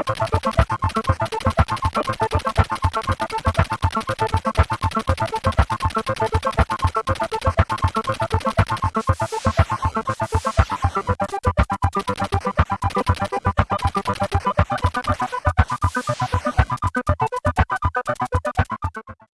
Ha ha ha ha!